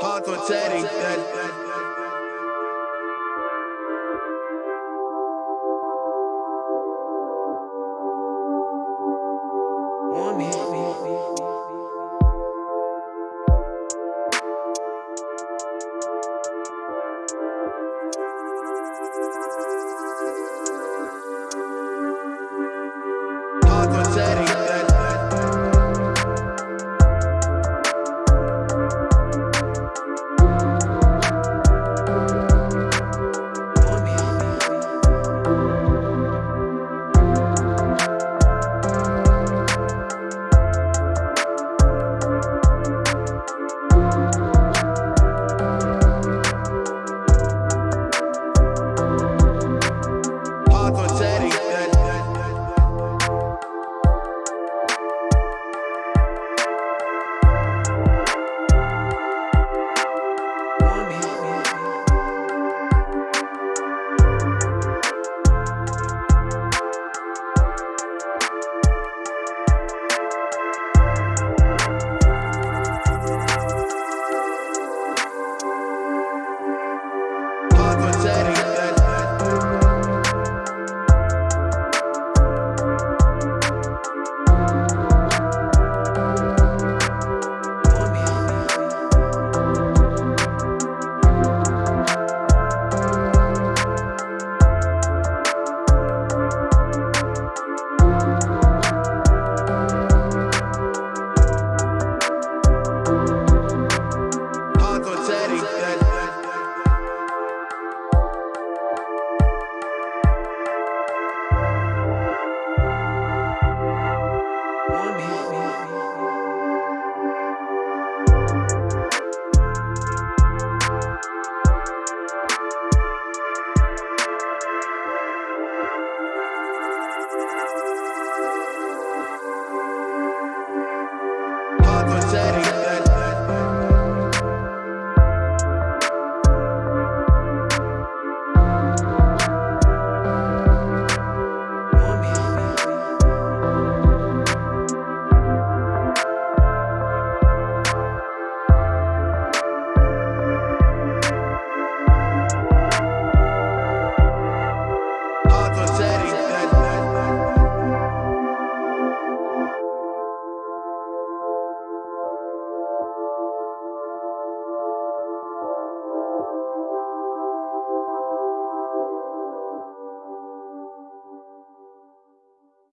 Hard to Teddy. Hard Teddy.